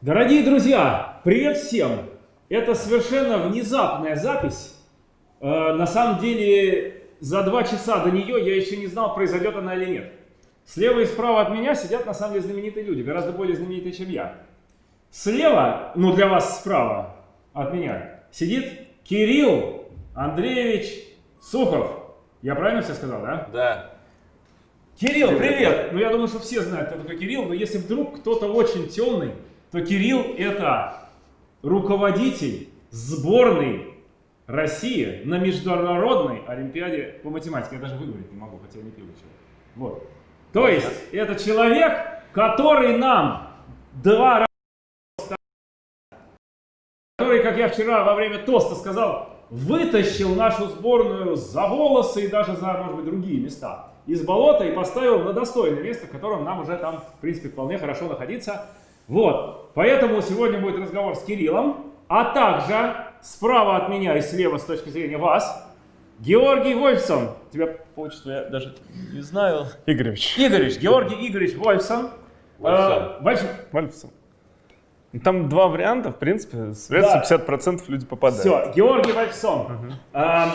Дорогие друзья, привет всем! Это совершенно внезапная запись. Э, на самом деле, за два часа до нее я еще не знал, произойдет она или нет. Слева и справа от меня сидят на самом деле знаменитые люди, гораздо более знаменитые, чем я. Слева, ну для вас справа от меня, сидит Кирилл Андреевич Сухов. Я правильно все сказал, да? Да. Кирилл, привет! Ну, я думаю, что все знают, кто такой Кирилл, но если вдруг кто-то очень темный, то Кирилл это руководитель сборной России на международной олимпиаде по математике. Я даже выговорить не могу, хотя не пил еще. Вот. То есть, это человек, который нам два раза, который, как я вчера во время тоста сказал, вытащил нашу сборную за волосы и даже за, может быть, другие места из болота и поставил на достойное место, в котором нам уже там, в принципе, вполне хорошо находиться. Вот, поэтому сегодня будет разговор с Кириллом, а также справа от меня и слева с точки зрения вас, Георгий Вольфсон. Тебя по отчеству я даже не знаю. Игоревич. Игоревич, Георгий Игоревич Вольфсон. Вольфсон. Э, Вольф- Вольфсон. Там два варианта, в принципе, с версией 50% люди попадают. Все, Георгий Вольфсон. Эм,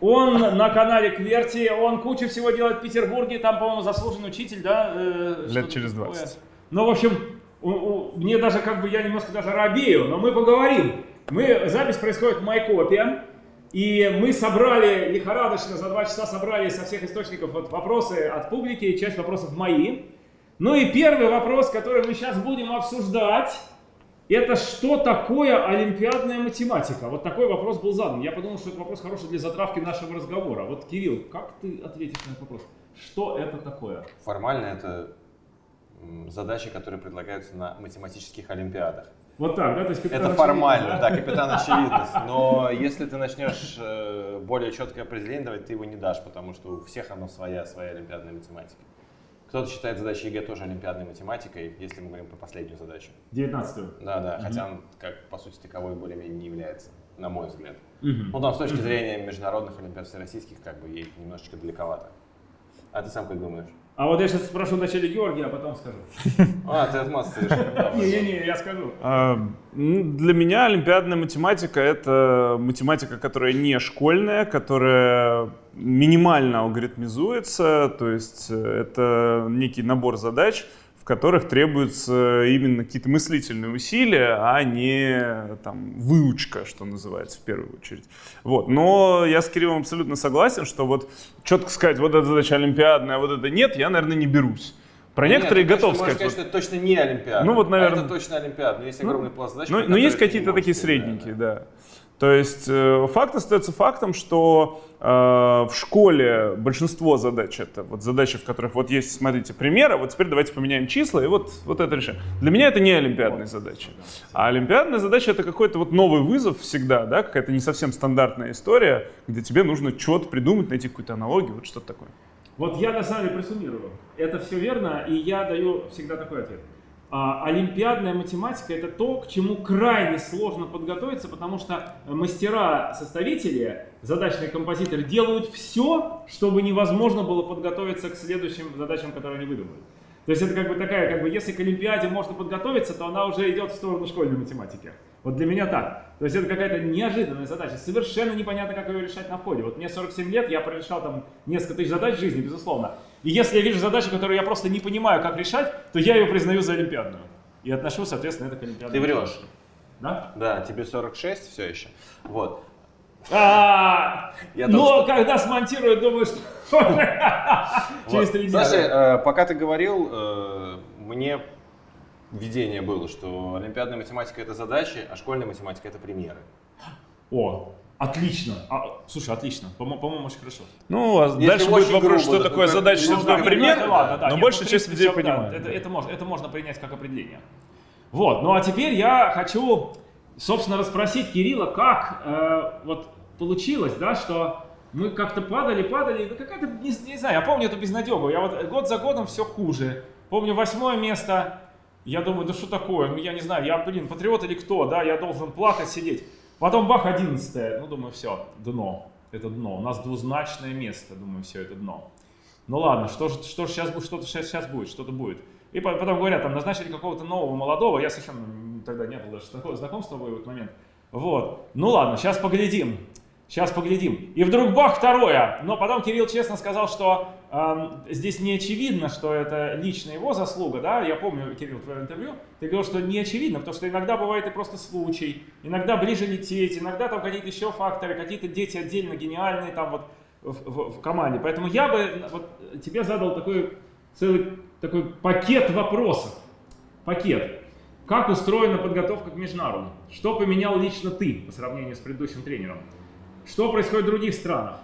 Он на канале Кверти, он кучу всего делает в Петербурге, там, по-моему, заслуженный учитель, да? э, Лет через такое. 20. Ну, в общем, мне даже как бы, я немножко даже робею, но мы поговорим. Мы, запись происходит в Майкопе, и мы собрали лихорадочно, за два часа собрали со всех источников вот вопросы от публики, часть вопросов мои. Ну и первый вопрос, который мы сейчас будем обсуждать, это что такое олимпиадная математика? Вот такой вопрос был задан. Я подумал, что это вопрос хороший для затравки нашего разговора. Вот, Кирилл, как ты ответишь на этот вопрос? Что это такое? Формально это задачи, которые предлагаются на математических олимпиадах. Вот так, да? То есть капитан Это очевидность, формально, да? да, капитан очевидность. Но если ты начнешь э, более четкое определение давать, ты его не дашь, потому что у всех оно своя, своя олимпиадная математика. Кто-то считает задачи ЕГЭ тоже олимпиадной математикой, если мы говорим про последнюю задачу. 19 Да, да, хотя он, как по сути таковой, более-менее не является, на мой взгляд. Мгм. Ну, там с точки зрения международных олимпиад всероссийских, как бы ей немножечко далековато. А ты сам как думаешь? А вот я сейчас спрошу вначале Георгия, а потом скажу. А, ты отмазываешь. Не-не-не, я скажу. А, Для меня олимпиадная математика — это математика, которая не школьная, которая минимально алгоритмизуется, то есть э, это некий набор задач, в которых требуются именно какие-то мыслительные усилия, а не там, выучка, что называется, в первую очередь. Вот. Но я с Кириллом абсолютно согласен, что вот четко сказать, вот эта задача олимпиадная, а вот это нет, я, наверное, не берусь. Про некоторые Нет, ты готов точно сказать. что это точно не Олимпиада. Ну, вот, А наверное. это точно Олимпиада, но есть огромный пласт задач. Ну, про ну есть ты не какие-то такие сказать, да, средненькие, да. То есть э, факт остается фактом, что э, в школе большинство задач это вот задачи, в которых вот есть, смотрите, примеры, вот теперь давайте поменяем числа и вот, вот это решим. Для меня это не олимпиадные задачи. А олимпиадная задача это какой-то вот новый вызов всегда, да, какая-то не совсем стандартная история, где тебе нужно что-то придумать, найти какую-то аналогию, вот что-то такое. Вот я на самом деле присуммирую. Это все верно, и я даю всегда такой ответ. А, олимпиадная математика это то, к чему крайне сложно подготовиться, потому что мастера-составители, задачные композиторы делают все, чтобы невозможно было подготовиться к следующим задачам, которые они выдумают. То есть это как бы такая, как бы, если к Олимпиаде можно подготовиться, то она уже идет в сторону школьной математики. Вот для меня так. То есть это какая-то неожиданная задача, совершенно непонятно, как ее решать на входе. Вот мне 47 лет, я прорешал там несколько тысяч задач в жизни, безусловно. И если я вижу задачу, которую я просто не понимаю, как решать, то я ее признаю за олимпиадную. И отношу, соответственно, это к олимпиадной Ты врешь. Да? Да, тебе 46 все еще. Вот. А, Я но тоже- когда смонтируют, думаю, что через три дня. Слушай, э, пока ты говорил, э, мне видение было, что олимпиадная математика это задачи, а школьная математика это примеры. О, отлично. А, слушай, отлично. По-мо- По-моему, очень хорошо. Ну, а Если дальше будет вопрос, грубо, что да, такое задача, что да, такое пример, Ну, ладно, да, но нет, большая часть людей да, понимает. это, это, можно, это можно принять как определение. Вот, ну а теперь я хочу, собственно, расспросить Кирилла, как э, вот получилось, да, что мы как-то падали, падали, ну какая-то, не, не знаю, я помню эту безнадегу, я вот год за годом все хуже. Помню восьмое место, я думаю, да что такое, ну я не знаю, я, блин, патриот или кто, да, я должен плакать, сидеть. Потом бах, одиннадцатое, ну думаю, все, дно, это дно, у нас двузначное место, думаю, все, это дно. Ну ладно, что же что ж сейчас будет, что-то сейчас, будет, что-то будет. И по- потом говорят, там назначили какого-то нового молодого, я совершенно тогда не было даже такого знакомства в этот момент. Вот. Ну ладно, сейчас поглядим. Сейчас поглядим. И вдруг бах, второе. Но потом Кирилл честно сказал, что здесь не очевидно, что это лично его заслуга, да? Я помню, Кирилл, твое интервью. Ты говорил, что не очевидно, потому что иногда бывает и просто случай, иногда ближе лететь, иногда там какие-то еще факторы, какие-то дети отдельно гениальные там вот в, в, в команде. Поэтому я бы вот тебе задал такой целый такой пакет вопросов. Пакет. Как устроена подготовка к Межнару? Что поменял лично ты по сравнению с предыдущим тренером? Что происходит в других странах?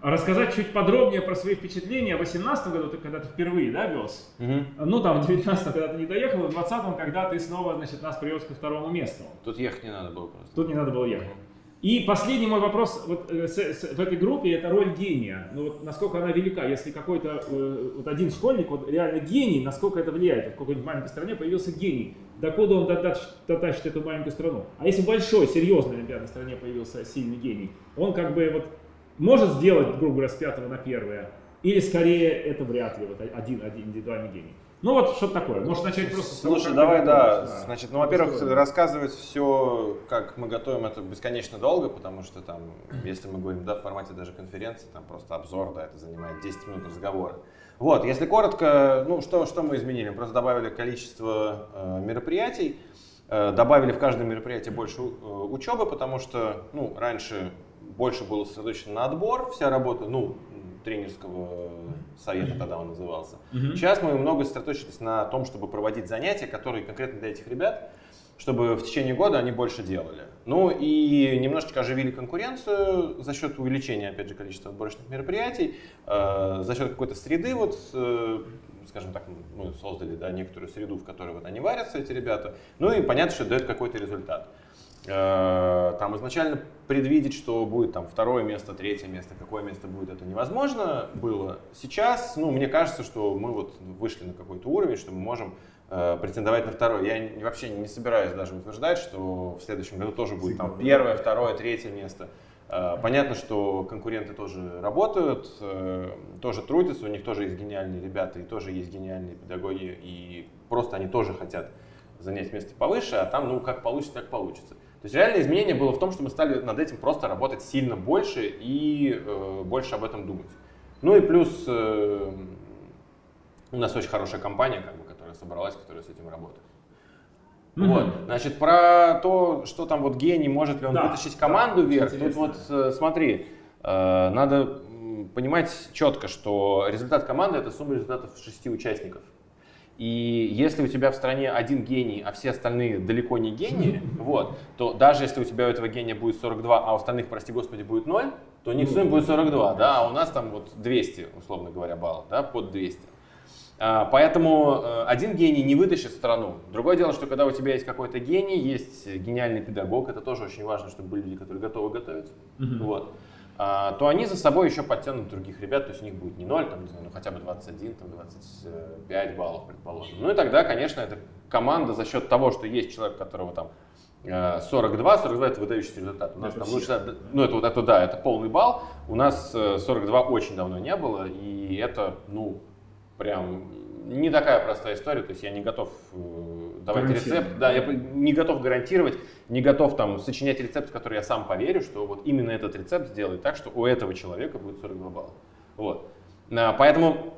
Рассказать чуть подробнее про свои впечатления. В 2018 году ты когда-то впервые, да, вез? Угу. Ну, там, в 19 когда ты не доехал, в 20 когда ты снова, значит, нас привез ко второму месту. Тут ехать не надо было просто. Тут не надо было ехать. И последний мой вопрос вот, э, с, с, в этой группе это роль гения. Ну вот насколько она велика, если какой-то э, вот один школьник вот реально гений, насколько это влияет? Вот в какой-нибудь маленькой стране появился гений, докуда он дотащит, дотащит эту маленькую страну? А если в большой, серьезной олимпиадной стране появился сильный гений, он как бы вот может сделать, грубо говоря, с пятого на первое, или скорее это вряд ли вот один, один индивидуальный гений? Ну вот что такое. Может начать просто с того, Слушай, давай, да. готовишь, Значит, ну, во-первых, рассказывать все, как мы готовим, это бесконечно долго, потому что там, если мы говорим, да, в формате даже конференции, там просто обзор, да, это занимает 10 минут разговора. Вот, если коротко, ну, что, что мы изменили? Мы просто добавили количество э, мероприятий, э, добавили в каждое мероприятие больше э, учебы, потому что, ну, раньше больше было сосредоточено на отбор, вся работа, ну, тренерского совета тогда он назывался. Мгм. Сейчас мы много сосредоточились на том, чтобы проводить занятия, которые конкретно для этих ребят, чтобы в течение года они больше делали. Ну и немножечко оживили конкуренцию за счет увеличения, опять же, количества отборочных мероприятий, э, за счет какой-то среды, вот, э, скажем так, мы создали да, некоторую среду, в которой вот они варятся, эти ребята. Ну и понятно, что дает какой-то результат. Э, Там изначально предвидеть, что будет там второе место, третье место, какое место будет, это невозможно было. Сейчас, ну, мне кажется, что мы вот вышли на какой-то уровень, что мы можем э, претендовать на второе. Я вообще не собираюсь даже утверждать, что в следующем году тоже будет там первое, второе, третье место. Э, Понятно, что конкуренты тоже работают, э, тоже трудятся, у них тоже есть гениальные ребята и тоже есть гениальные педагоги, и просто они тоже хотят занять место повыше, а там, ну, как получится, так получится. То есть реальное изменение было в том, что мы стали над этим просто работать сильно больше и э, больше об этом думать. Ну и плюс э, у нас очень хорошая компания, как бы, которая собралась, которая с этим работает. Вот, значит, про то, что там вот гений, может ли он Да, вытащить команду да, вверх, тут вот э, смотри, э, надо понимать четко, что результат команды это сумма результатов шести участников. И если у тебя в стране один гений, а все остальные далеко не гении, вот, то даже если у тебя у этого гения будет 42, а у остальных, прости господи, будет 0, то у них в сумме будет 42, да, а у нас там вот 200, условно говоря, баллов, да, под 200. А, Поэтому э, один гений не вытащит страну. Другое дело, что когда у тебя есть какой-то гений, есть гениальный педагог, это тоже очень важно, чтобы были люди, которые готовы готовиться, Мгм. вот, а, то они за собой еще подтянут других ребят, то есть у них будет не 0, там, не знаю, ну хотя бы 21, там, 25 баллов, предположим. Ну и тогда, конечно, эта команда за счет того, что есть человек, которого там э, 42, 42 это выдающийся результат. У нас Это там лучше, ну это вот это да, это полный балл. У нас э, 42 очень давно не было, и это, ну, прям не такая простая история, то есть я не готов э, давать рецепт, да, я не готов гарантировать, не готов там сочинять рецепт, в который я сам поверю, что вот именно этот рецепт сделает так, что у этого человека будет 42 балла. Вот. А, Поэтому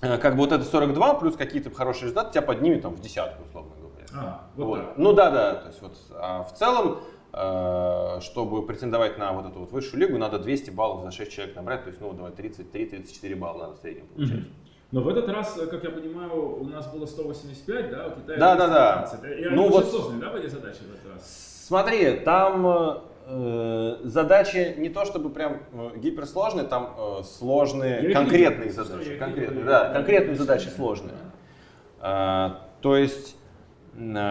э, как бы вот это 42 плюс какие-то хорошие результаты тебя поднимет там в десятку, условно говоря. А, вот Вот. так. Ну да, да. То есть вот а в целом, э, чтобы претендовать на вот эту вот высшую лигу, надо 200 баллов за 6 человек набрать. То есть, ну, давай 33-34 балла надо в среднем получать. Мгм. Но в этот раз, э, как я понимаю, у нас было 185, да? У Китая Да, да, да. 215. И Ну вот- сложные, да, были задачи в этот раз? Смотри, там э, задачи не то чтобы прям э, гиперсложные, там э, сложные Я конкретные что задачи. Конкретные, да, конкретные задачи сложные. А, то есть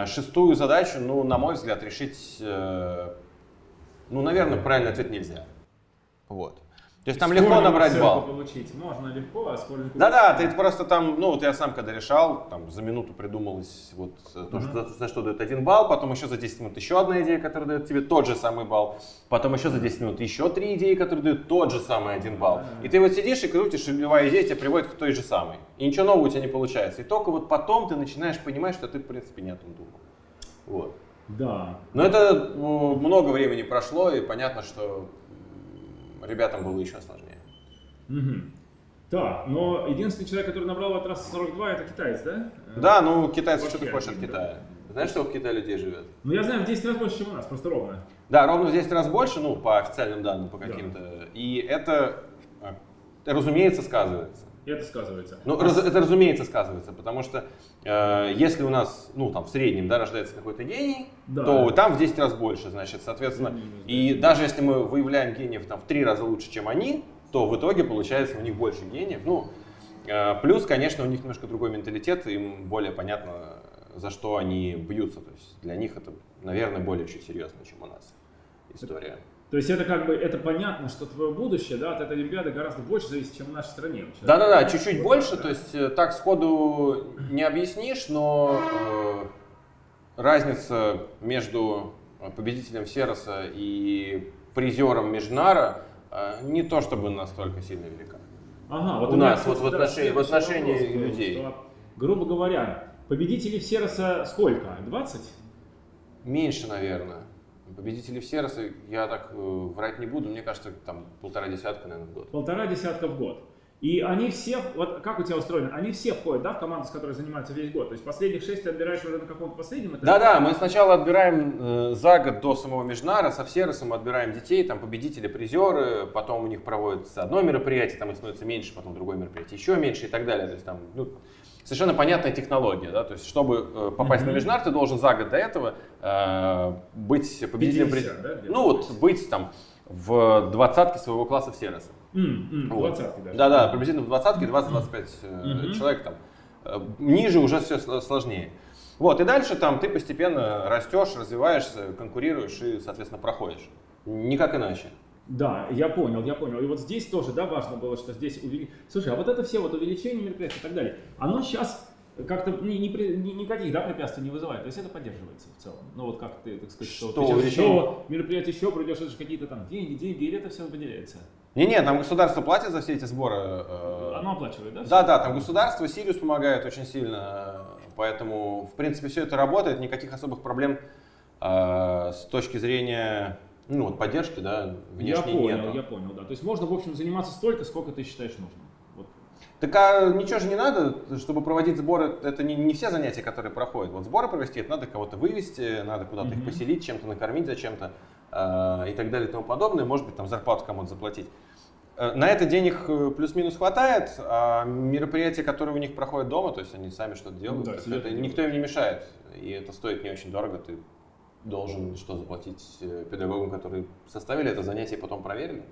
шестую задачу, ну, на мой взгляд, решить, э, ну, наверное, правильный ответ нельзя. Вот. То есть там легко набрать балл. получить можно легко, а школьнику... Да-да, ты просто там, ну вот я сам когда решал, там за минуту придумалось вот э, то, что, за, за что дает один балл, потом еще за 10 минут еще одна идея, которая дает тебе тот же самый балл, потом еще за 10 минут еще три идеи, которые дают тот же самый один балл. И ты вот сидишь и крутишь, и любая идея тебя приводит к той же самой. И ничего нового у тебя не получается. И только вот потом ты начинаешь понимать, что ты в принципе не о том думал. Вот. Да. Но это ну, много времени прошло, и понятно, что ребятам было еще сложнее. Мгм. Так, но единственный человек, который набрал от трассы 42, это китаец, да? Э, Да, ну китайцы, что ты хочешь от да. Китая? Знаешь, сколько в Китае людей живет? Ну я знаю, в 10 раз больше, чем у нас, просто ровно. Да, ровно в 10 раз больше, ну, по официальным данным, по Да. каким-то. И это, а, разумеется, сказывается. И это сказывается. Ну, раз- это разумеется сказывается, потому что э, если у нас, ну, там, в среднем, да, рождается какой-то гений, Да. то там в 10 раз больше, значит, соответственно. И даже если мы выявляем гениев там в 3 раза лучше, чем они, то в итоге получается у них больше гениев. Ну, э, плюс, конечно, у них немножко другой менталитет, им более понятно, за что они бьются. То есть для них это, наверное, более чуть серьезно, чем у нас история. То есть это как бы, это понятно, что твое будущее, да, от этой Олимпиады гораздо больше зависит, чем в нашей стране. Да-да-да, чуть-чуть больше, да. то есть э, так сходу не объяснишь, но э, разница между э, победителем Сероса и призером Межнара э, не то чтобы настолько сильно велика. Ага, вот У меня, нас, вот в отношении- в отношении вопрос был, людей. что, грубо говоря, победителей Всероса сколько? 20? Меньше, наверное. Победителей Сероса я так э, врать не буду, мне кажется, там полтора десятка, наверное, в год. Полтора десятка в год. И они все, вот как у тебя устроено, они все входят, да, в команду, с которой занимаются весь год. То есть последних шесть ты отбираешь уже на каком-то последнем этапе. Да-да, мы сначала отбираем э, за год до самого Межнара, со Всеросом отбираем детей, там победители, призеры, потом у них проводится одно мероприятие, там их становится меньше, потом другое мероприятие еще меньше и так далее. То есть там ну, совершенно понятная технология, да, то есть чтобы э, попасть на Мгм. Межнар, ты должен за год до этого э, быть победителем, при- 50, да, ну вот быть там в двадцатке своего класса Всероса. М, м, Вот. даже. Да-да, приблизительно в двадцатке 20-25 э, Мгм. человек там. Э, Ниже уже все сложнее. Вот, и дальше там ты постепенно растешь, развиваешься, конкурируешь и, соответственно, проходишь. Никак иначе. Да, я понял, я понял. И вот здесь тоже, да, важно было, что здесь увели... Слушай, а вот это все вот увеличение мероприятий и так далее, оно сейчас как-то ни, ни ни- никаких да, препятствий не вызывает. То есть это поддерживается в целом. Ну вот как ты, так сказать, что, Что ты увеличение? еще мероприятие еще придешь, это же какие-то там деньги, деньги, или это все выделяется? Не-не, там государство платит за все эти сборы. э, Оно оплачивает, да? Да-да, там государство, Сириус помогает очень сильно, э, поэтому, в принципе, все это работает, никаких особых проблем э, с точки зрения ну, вот, поддержки, да, Я внешней понял, нету. я понял, да. То есть можно, в общем, заниматься столько, сколько ты считаешь нужным. Вот. Так а ничего же не надо, чтобы проводить сборы, это не, не все занятия, которые проходят. Вот сборы провести, это надо кого-то вывести, надо куда-то их Мгм. поселить, чем-то накормить зачем-то э, и так далее и тому подобное. Может быть, там зарплату кому-то заплатить. Э, На это денег э, плюс-минус хватает, а мероприятия, которые у них проходят дома, то есть они сами что-то делают, да, это никто им не мешает. И это стоит не очень дорого, ты должен что заплатить э, педагогам, которые составили это занятие и потом проверили.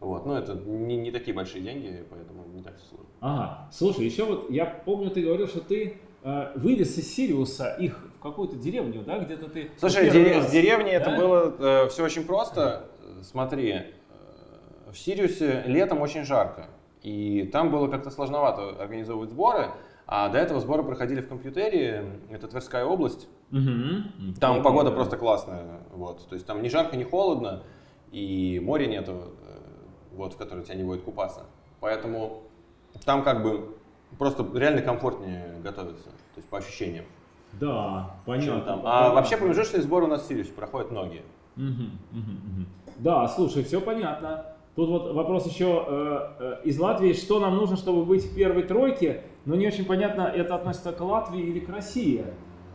Вот. Но это не, не такие большие деньги, поэтому не так все сложно. Ага, слушай, еще вот я помню, ты говорил, что ты э, вывез из Сириуса их в какую-то деревню, да, где-то ты... Слушай, первый дере- раз, с деревни это да? было все очень просто. Э, Смотри, э, в Сириусе летом очень жарко, и там было как-то сложновато организовывать сборы, а до этого сборы проходили в компьютере, это Тверская область, Мгм. там Помню, погода да. просто классная, вот, то есть там ни жарко, ни холодно, и моря нету, э, вот, в которое тебя не будет купаться, поэтому там как бы просто реально комфортнее готовиться, то есть по ощущениям. Да, понятно. там. А понятно. вообще промежуточные сборы у нас в Сириусе проходят многие. Мгм, мгм, мгм. Да, слушай, все понятно. Тут вот вопрос еще э, э, из Латвии, что нам нужно, чтобы быть в первой тройке, но не очень понятно, это относится к Латвии или к России.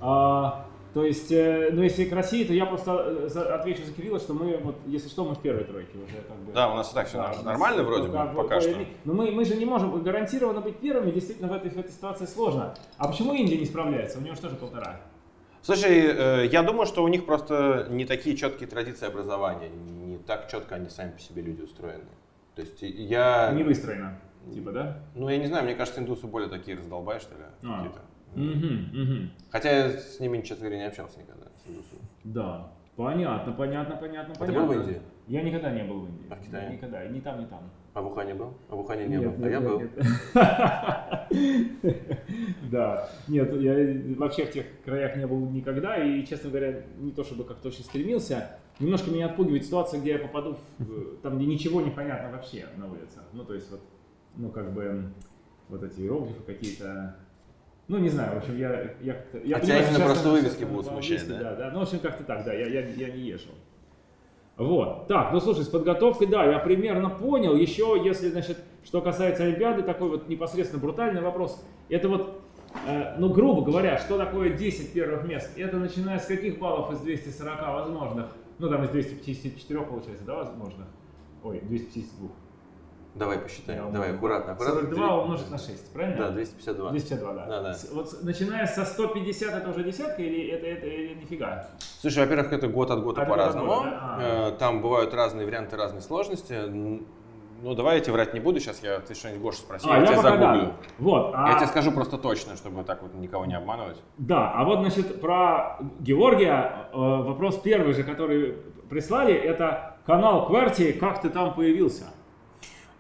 А, то есть, э, ну если к России, то я просто э, отвечу за Кирилла, что мы, вот, если что, мы в первой тройке уже как бы. Да, у нас и так все Да, у нас нормально вроде пока- бы, пока что. Но мы, мы же не можем гарантированно быть первыми, действительно в этой, в этой ситуации сложно. А почему Индия не справляется? У нее же тоже полтора. Слушай, э, я думаю, что у них просто не такие четкие традиции образования, не так четко они сами по себе люди устроены. То есть я, Не выстроено, типа, да? ну я не знаю, мне кажется, индусы более такие раздолбай, что ли, А. какие-то. Мгм, мгм. Хотя я с ними, честно говоря, не общался никогда. Да, понятно, понятно, понятно, А ты понятно. был в Индии? Я никогда не был в Индии. А в Китае? Никогда, ни там, ни там. А в Ухане был? А в Ухане не Нет, был, а я нет, был. нет. Да, нет, я вообще в тех краях не был никогда, и, честно говоря, не то чтобы как-то очень стремился. Немножко меня отпугивает ситуация, где я попаду, в, там, где ничего не понятно вообще на улицах. Ну, то есть вот, ну, как бы, вот эти иероглифы какие-то, Ну, не знаю, в общем, я... я, я А тебя именно просто вывески будут смущать, да? Да, да, ну, в общем, как-то так, да, я, я, я не ешал. Вот, так, ну слушай, с подготовкой, да, я примерно понял. Еще, если, значит, что касается Олимпиады, такой вот непосредственно брутальный вопрос. Это вот, э, ну, грубо говоря, что такое 10 первых мест? Это начиная с каких баллов из 240 возможных? Ну, там из 254 получается, да, возможных? Ой, 252. Давай посчитаем. Я Давай, аккуратно, аккуратно. 42 умножить на 6, правильно? Да, 252. 252, да. Да, да. Вот начиная со 150 это уже десятка или это, это или нифига? Слушай, во-первых, это год от года по-разному. да? А. Э, Там бывают разные варианты, разные сложности. Ну, давай я тебе врать не буду. Сейчас я, ты что-нибудь Гоша спроси, А, я, тебя пока загуглю. да. Вот. а- Я тебе скажу просто точно, чтобы так вот никого не обманывать. Да, а вот, значит, про Георгия э, вопрос первый же, который прислали, это канал Кварти, как ты там появился?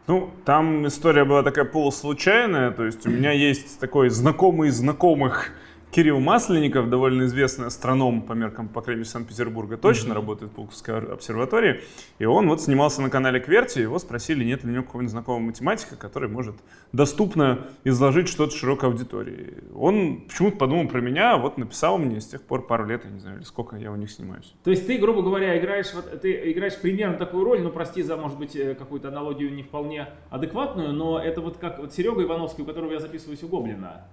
Ну, там история была такая полуслучайная, то есть у меня есть такой знакомый знакомых Кирилл Масленников, довольно известный астроном по меркам, по крайней мере, Санкт-Петербурга, точно работает в Пулковской ор- обсерватории. И он вот снимался на канале Кверти, его спросили, нет ли у него какого-нибудь знакомого математика, который может доступно изложить что-то широкой аудитории. Он почему-то подумал про меня, вот написал мне, с тех пор пару лет, я не знаю, сколько я у них снимаюсь. То есть ты, грубо говоря, играешь, вот, ты играешь примерно такую роль, ну прости за, может быть, э, какую-то аналогию не вполне адекватную, но это вот как вот Серега Ивановский, у которого я записываюсь у Гоблина.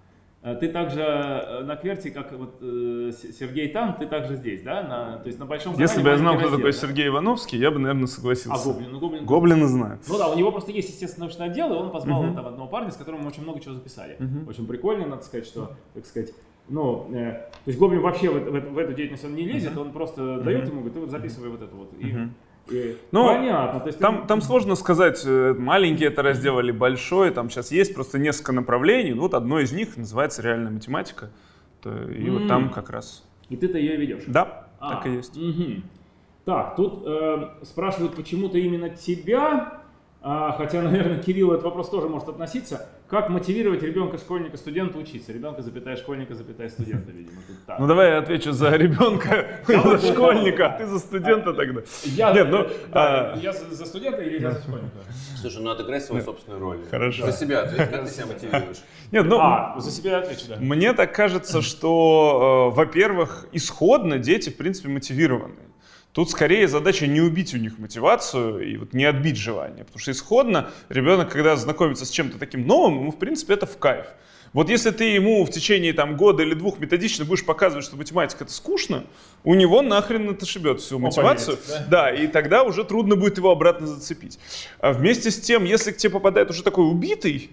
Э, Ты также э, на Кверти, как вот э, Сергей там, ты также здесь, да? На, то есть на большом Если канале бы я знал, кто такой да? Сергей Ивановский, я бы, наверное, А согласился. Гоблин? Ну, Гоблин Гоблина знаю. Ну да, у него просто есть, естественно, научный отдел, и он позвал Мгм. там одного парня, с которым мы очень много чего записали. Мгм. Очень прикольно, надо сказать, что, так сказать, ну, э, то есть Гоблин вообще в, в в эту деятельность он не лезет, он просто дает ему, говорит, ты вот записывай вот это вот. И, Мгм. Ну, понятно. То есть Там, ты- там сложно сказать, э, маленький это раздел или большой, там сейчас есть просто несколько направлений, ну, вот одно из них называется реальная математика, То- и вот М. там как раз. И ты-то ее ведешь. Да, А, так и есть. мгм. Так, тут э, спрашивают почему-то именно тебя, хотя, наверное, Кирилл этот вопрос тоже может относиться. Как мотивировать ребенка, школьника, студента учиться? Ребенка, запятая, школьника, запятая, студента, видимо. Тут так. Ну давай я отвечу за ребенка, за школьника, а ты за студента тогда. Я, Нет, ну, да, а- я за, студента или я за школьника? Слушай, ну отыграй свою собственную роль. Хорошо. За себя ответь, как ты себя мотивируешь? Нет, ну, А, за себя отвечу, да. Мне так кажется, что, э, во-первых, исходно дети, в принципе, мотивированы. Тут скорее задача не убить у них мотивацию и вот не отбить желание. Потому что исходно ребенок, когда знакомится с чем-то таким новым, ему, в принципе, это в кайф. Вот если ты ему в течение там, года или двух методично будешь показывать, что математика это скучно, у него нахрен это шибет всю мотивацию. поверит, да, и тогда уже трудно будет его обратно зацепить. А вместе с тем, если к тебе попадает уже такой убитый,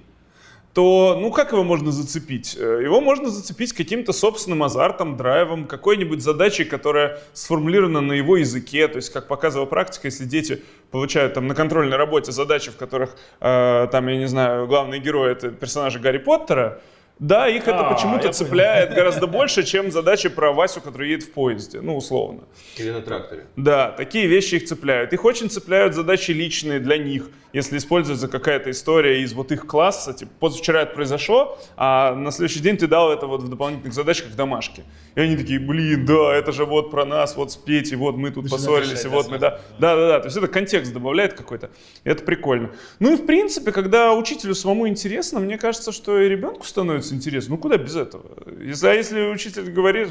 то, ну, как его можно зацепить? Э, Его можно зацепить каким-то собственным азартом, драйвом, какой-нибудь задачей, которая сформулирована на его языке. То есть, как показывала практика, если дети получают там на контрольной работе задачи, в которых, э, там, я не знаю, главный герой — это персонажи Гарри Поттера, да, их это А, почему-то цепляет гораздо больше, чем задачи про Васю, который едет в поезде, ну, условно. Или на тракторе? Да, такие вещи их цепляют. Их очень цепляют задачи личные для них, если используется какая-то история из вот их класса, типа, позавчера это произошло, а на следующий день ты дал это вот в дополнительных задачках домашки. И они такие, блин, да, это же вот про нас, вот с Петей, вот мы тут поссорились, решать, и вот мы, да. Да, да, да, то есть это контекст добавляет какой-то, и это прикольно. Ну и в принципе, когда учителю самому интересно, мне кажется, что и ребенку становится интересно. Ну куда без этого? Если, а если учитель говорит,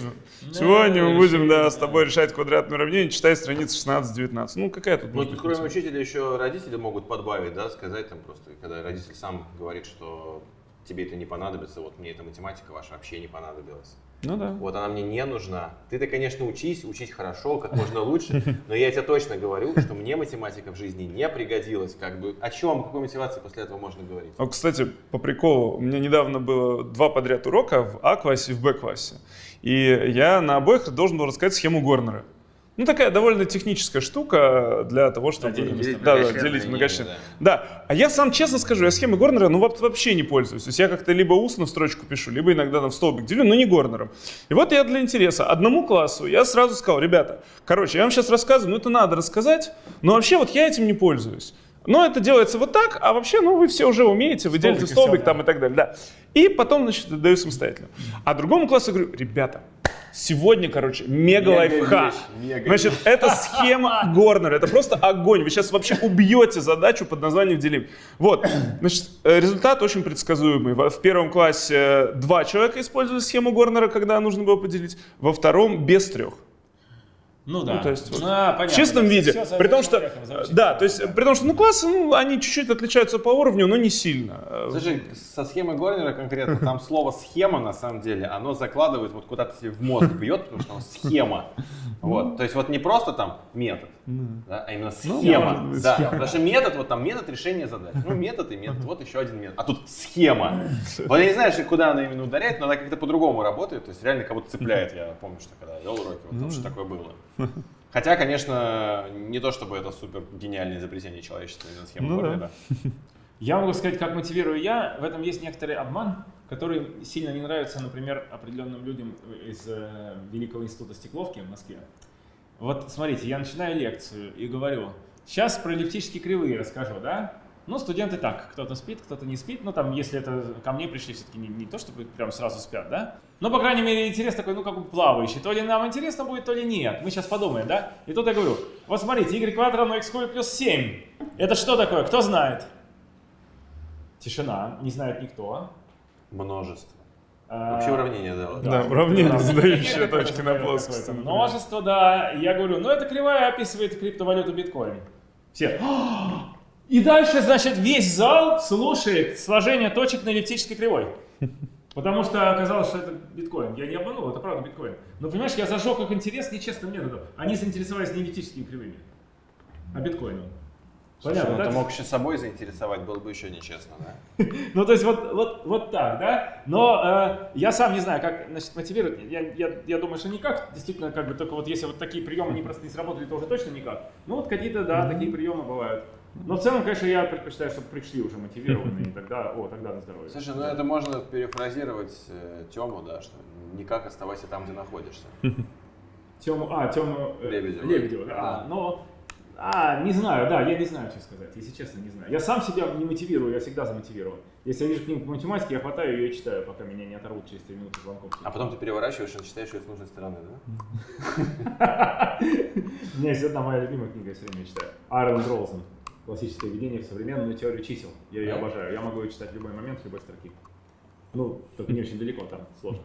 сегодня мы будем, да, с тобой решать квадратное уравнение, читай страницы 16-19. Ну какая тут Ну, может быть кроме учителя еще родители могут подбавить, да, сказать там просто, когда родитель сам говорит, что тебе это не понадобится, вот мне эта математика ваша вообще не понадобилась. Ну да. Вот она мне не нужна. Ты-то, конечно, учись, учись хорошо, как можно лучше, но я тебе точно говорю, что мне математика в жизни не пригодилась. Как бы о чем, о какой мотивации после этого можно говорить? А, кстати, по приколу, у меня недавно было два подряд урока в А-классе и в Б-классе. И я на обоих должен был рассказать схему Горнера. Ну, такая довольно техническая штука для того, чтобы... делить делить да, да, делить многочлен. да. Да, а я сам честно скажу, я схемы Горнера, ну, вообще не пользуюсь. То есть я как-то либо устно в строчку пишу, либо иногда там в столбик делю, но не Горнером. И вот я для интереса одному классу, я сразу сказал, ребята, короче, я вам сейчас рассказываю, ну, это надо рассказать, но вообще вот я этим не пользуюсь. Но это делается вот так, а вообще, ну, вы все уже умеете, вы делите Столбик и столбик всё, там да. и так далее, да. И потом, значит, даю самостоятельно. А другому классу говорю, ребята, Сегодня, короче, мега Мега лайфхак. вещь, мега Значит, это схема Горнера. Это просто огонь. Вы сейчас вообще убьете задачу под названием делим. Вот. Значит, э, результат очень предсказуемый. В первом классе э, два человека использовали схему Горнера, когда нужно было поделить. Во втором без трех. Ну да. Ну, то есть вот А, понятно, в чистом виде. при том, что, да, то есть, при том, что, ну, классы, ну, они чуть-чуть отличаются по уровню, но не сильно. Слушай, со схемой Горнера конкретно, там слово схема на самом деле, оно закладывает вот куда-то себе в мозг бьет, потому что оно схема. Вот, то есть вот не просто там метод, да, а именно Ну, схема. может быть, да, схема. потому что метод, вот там метод решения задач. Ну, метод и метод, вот еще один метод. А тут схема. Вот я не знаю, куда она именно ударяет, но она как-то по-другому работает, то есть реально кого-то цепляет. Я помню, что когда вел уроки, вот там что такое было. Хотя, конечно, не то чтобы это супер гениальное изобретение человечества, именно схема Ну да. Я могу сказать, как мотивирую я. В этом есть некоторый обман, который сильно не нравится, например, определенным людям из э, Великого института стекловки в Москве. Вот смотрите, я начинаю лекцию и говорю, сейчас про эллиптические кривые расскажу, да? Ну, студенты так, кто-то спит, кто-то не спит. Ну, там, если это ко мне пришли, все-таки не, не то, чтобы прям сразу спят, да? Но, по крайней мере, интерес такой, ну, как бы плавающий. То ли нам интересно будет, то ли нет. Мы сейчас подумаем, да? И тут я говорю, вот смотрите, y квадрат равно x куб плюс 7. Это что такое? Кто знает? Тишина, не знает никто. Множество. Вообще уравнение, да. Да, уравнение, да. задающее точки на плоскости. Множество, да. И я говорю, ну эта кривая описывает криптовалюту биткоин. Все. И дальше, значит, весь зал слушает сложение точек на эллиптической кривой. Потому что оказалось, что это биткоин. Я не обманул, это правда биткоин. Но понимаешь, я зажег их интерес нечестным методом. Они заинтересовались не эллиптическими кривыми, а биткоином. Слушай, Понятно, ну да? ты мог еще собой заинтересовать, было бы еще нечестно, да? Ну, то есть вот, вот, вот так, да? Но э, я сам не знаю, как значит, мотивировать. Я, я, я думаю, что никак. Действительно, как бы только вот если вот такие приемы не просто не сработали, то уже точно никак. Ну, вот какие-то, да, такие приемы бывают. Но в целом, конечно, я предпочитаю, чтобы пришли уже мотивированные, и тогда, о, тогда на здоровье. Слушай, ну это можно перефразировать э, Тему, да, что никак оставайся там, где находишься. Тему, а, Тему э, Лебедева. Лебедева, да. Да. А, но, а, не знаю, да, я не знаю, что сказать, если честно, не знаю. Я сам себя не мотивирую, я всегда замотивирован. Если я вижу книгу по математике, я хватаю ее и читаю, пока меня не оторвут через 3 минуты звонков. А потом ты переворачиваешь и читаешь ее с нужной стороны, да? У меня есть одна моя любимая книга, я все время читаю. Аарон Ролсон. Классическое введение в современную теорию чисел. Я ее обожаю. Я могу ее читать в любой момент, с любой строки. Ну, только не очень далеко, там сложно.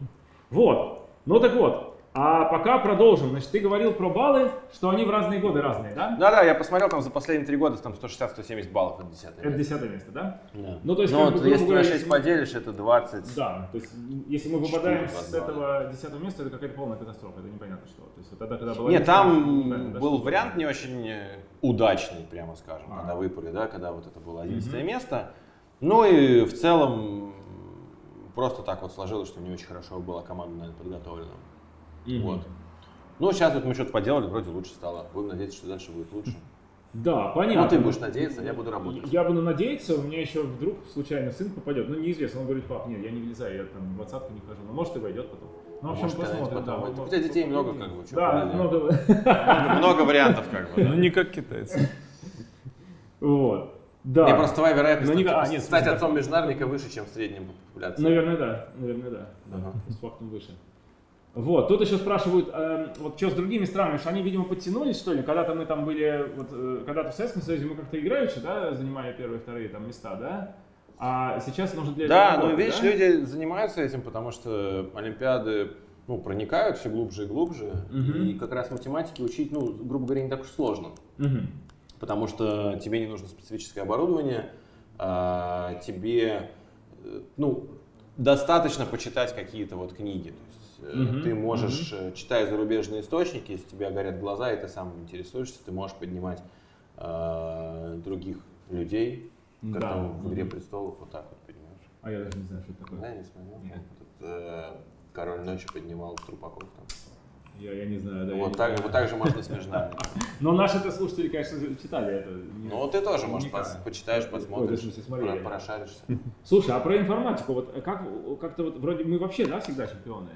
Вот. Ну так вот. А пока продолжим. Значит, ты говорил про баллы, что они в разные годы разные, да? Да-да, я посмотрел там за последние три года, там 160-170 баллов от 10 Это десятое место, да? Да. Ну, то есть, ну как вот бы, если ты говоря, на 6 если мы- поделишь, это 20. Да, то есть если мы выпадаем два, с два, этого десятого места, это какая-то полная катастрофа, это непонятно что. То есть вот тогда, когда была Нет, там да, был что- вариант не очень э, удачный, прямо скажем, А. когда выпали, да, когда вот это было 11 Мгм. место. Ну и в целом просто так вот сложилось, что не очень хорошо была команда, наверное, подготовлена. Мгм. Вот. Ну, сейчас вот мы что-то поделали, вроде лучше стало. Будем надеяться, что дальше будет лучше. Да, понятно. Ну, ты будешь надеяться, я буду работать. Я буду надеяться, у меня еще вдруг случайно сын попадет. Ну, неизвестно. Он говорит, пап, нет, я не влезаю, я там в двадцатку не хожу. Ну, может, и войдет потом. Ну, в общем, Может, посмотрим. потом да, вот, У тебя детей много, как бы, Да, много. Много, много вариантов, как бы. Ну, не как китайцы. Вот. Да. Не, просто твоя вероятность Ну, не- а, нет, стать отцом межнарника выше, чем в среднем по популяции. Наверное, да. Наверное, да. да. Ага. С фактом выше. Вот, тут еще спрашивают, эм, вот что с другими странами, что они, видимо, подтянулись, что ли? Когда-то мы там были, вот, э, когда-то в Советском Союзе мы как-то играючи, да, занимали первые, вторые там места, да? А сейчас нужно для Да, этого ну видишь, да? люди занимаются этим, потому что Олимпиады ну, проникают все глубже и глубже. Мгм. И как раз математики учить, ну, грубо говоря, не так уж сложно. Мгм. Потому что тебе не нужно специфическое оборудование, а, тебе э, ну, достаточно почитать какие-то вот книги. То есть, э, Мгм, Ты можешь, э, читая зарубежные источники, если у тебя горят глаза, и ты сам интересуешься, ты можешь поднимать э, других людей, Да. как там в «Игре престолов», вот так вот, понимаешь? А я даже не знаю, что это такое. Да, не смотрел? Нет. Этот, э, Король ночи поднимал Трупаков там. Я, я не знаю, да. я вот, так, знаю. вот так же можно с межнарником. Но наши-то слушатели, конечно, читали это. Ну, ты тоже, может, пос- почитаешь, Ой, посмотришь, в смысле, смотрели. про- прошаришься. Слушай, а про информатику, вот как, как-то вот вроде мы вообще, да, всегда чемпионы?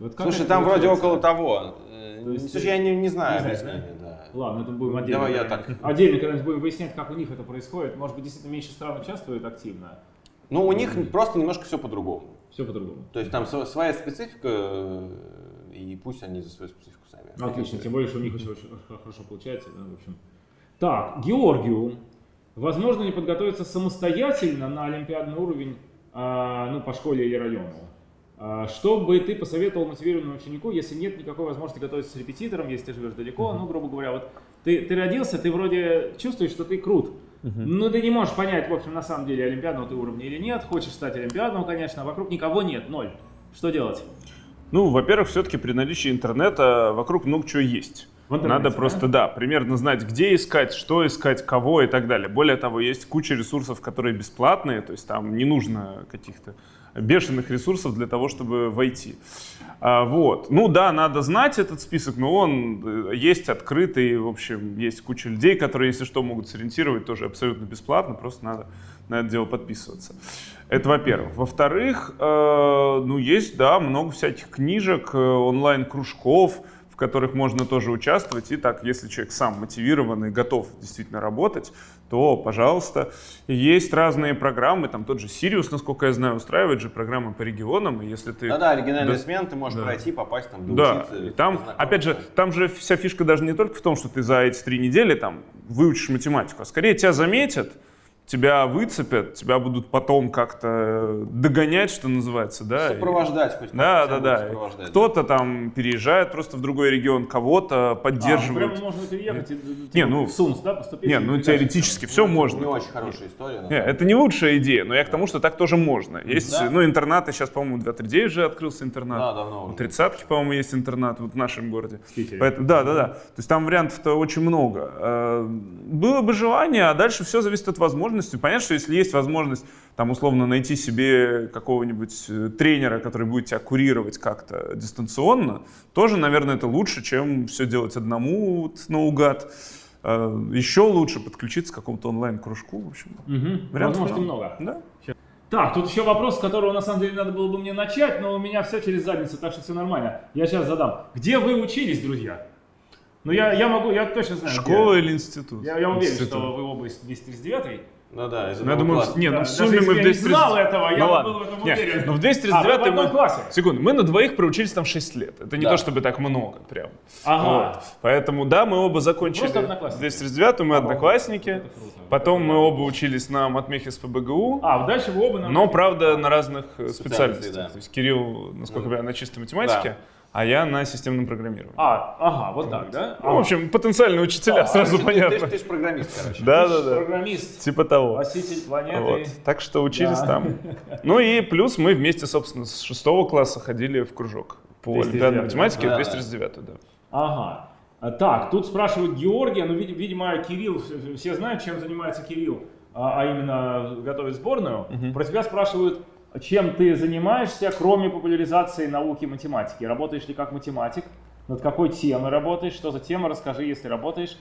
Вот Слушай, там вроде около того. Э, То есть, Слушай, я не, не знаю не знаешь, объяснения, да. Ладно, это будем отдельно. Давай я так. Отдельно когда-нибудь будем выяснять, как у них это происходит. Может быть, действительно меньше стран участвуют активно. Ну, у них просто немножко все по-другому. Все по-другому. То есть там св- своя специфика э, и пусть они за свою специфику сами. Ну, Отлично, тем более, что у них очень, очень хорошо получается. Да, в общем. Так, Георгию. Возможно ли подготовиться самостоятельно на олимпиадный уровень, а, ну, по школе или району? А, что бы ты посоветовал мотивированному ученику, если нет никакой возможности готовиться с репетитором, если ты живешь далеко, ну, грубо говоря, вот ты, ты родился, ты вроде чувствуешь, что ты крут, но ты не можешь понять, в общем, на самом деле, олимпиадного ты уровня или нет, хочешь стать олимпиадным, конечно, а вокруг никого нет, ноль. Что делать? Ну, во-первых, все-таки при наличии интернета вокруг много чего есть. Надо просто, да, примерно знать, где искать, что искать, кого и так далее. Более того, есть куча ресурсов, которые бесплатные, то есть там не нужно каких-то бешеных ресурсов для того, чтобы войти. А, вот. Ну да, надо знать этот список, но он э, есть открытый, в общем, есть куча людей, которые, если что, могут сориентировать тоже абсолютно бесплатно, просто надо на это дело подписываться. Это во-первых. Во-вторых, э, ну есть, да, много всяких книжек, э, онлайн-кружков, в которых можно тоже участвовать. И так, если человек сам мотивированный, готов действительно работать, то, пожалуйста. Есть разные программы, там тот же Сириус, насколько я знаю, устраивает же программы по регионам, и если ты... Да-да, оригинальный Да. смен, ты можешь Да. пройти, попасть там, Да, и там, опять же, там же вся фишка даже не только в том, что ты за эти три недели там выучишь математику, а скорее тебя заметят, тебя выцепят, тебя будут потом как-то догонять, что называется, да. Сопровождать хоть Да, как-то да, да. Кто-то там переезжает просто в другой регион, кого-то А, поддерживают. прямо можно переехать и, Не, ну, в СУНС, да, поступить? Не, ну теоретически все Не можно. очень хорошая история. Не, это не лучшая идея, но я к тому, что так тоже можно. Есть, Да. ну, интернаты, сейчас, по-моему, 239 же открылся интернат. Да, давно У уже. тридцатки, по-моему, есть интернат вот в нашем городе. В Питере. Поэтому, да, да, да. То есть там вариантов-то очень много. Э, Было бы желание, а дальше все зависит от возможности. Понятно, что если есть возможность там условно найти себе какого-нибудь э, тренера, который будет тебя курировать как-то дистанционно, тоже, наверное, это лучше, чем все делать одному вот, наугад. Э, Еще лучше подключиться к какому-то онлайн-кружку. В общем, Мгм. вариантов Возможностей много. Да. Так, тут еще вопрос, с которого на самом деле надо было бы мне начать, но у меня все через задницу, так что все нормально. Я сейчас задам. Где вы учились, друзья? Ну, я, я могу, я точно знаю. где. Школа или институт? Я, я уверен, Институт. что вы оба из 239 Ну да, из Ну, я думаю, класса. не, ну Да, в сумме мы в я не 230... знал этого, я ну, бы ладно. был в этом Не, уверен. ну в А, 239 вы в одном мы... классе? Секунду, мы на двоих проучились там 6 лет. Это не Да. то, чтобы так много прям. Ага. Вот. Поэтому да, мы оба закончили Просто одноклассники. 239 мы одноклассники. Это круто. Потом мы оба учились на матмехе с ПБГУ. А, дальше вы оба на... Но, правда, на разных э, специальностях. да. То есть Кирилл, насколько Ну, я на чистой математике, а я на системном программировании. А, ага, вот так, да? Ну, в общем, потенциальные учителя, сразу Ты- понятно. Ты, ты ж программист, короче. Да, да, да. Программист, Типа того. спаситель планеты. Вот. Так что учились Да. там. Ну и плюс мы вместе, собственно, с шестого класса ходили в кружок по 239, олимпиадной математике да. в 239, да. Ага. А, Так, тут спрашивают Георгия, ну, вид- видимо, Кирилл, все- знают, чем занимается Кирилл, а, а именно готовит сборную. Про тебя спрашивают, чем ты занимаешься, кроме популяризации науки и математики. Работаешь ли как математик? Над какой темой работаешь? Что за тема? Расскажи, если работаешь.